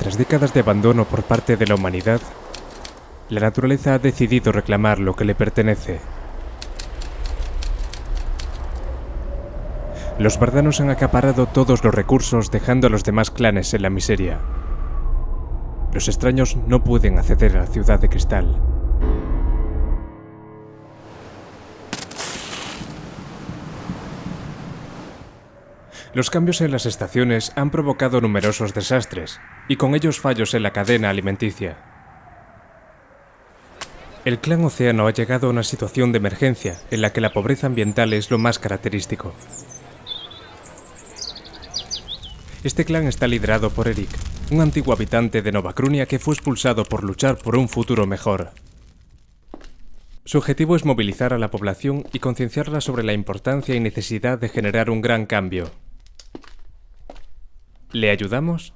Tras décadas de abandono por parte de la humanidad, la naturaleza ha decidido reclamar lo que le pertenece. Los bardanos han acaparado todos los recursos dejando a los demás clanes en la miseria. Los extraños no pueden acceder a la ciudad de cristal. Los cambios en las estaciones han provocado numerosos desastres, y con ellos fallos en la cadena alimenticia. El clan Océano ha llegado a una situación de emergencia en la que la pobreza ambiental es lo más característico. Este clan está liderado por Eric, un antiguo habitante de Nova Crunia que fue expulsado por luchar por un futuro mejor. Su objetivo es movilizar a la población y concienciarla sobre la importancia y necesidad de generar un gran cambio. ¿Le ayudamos?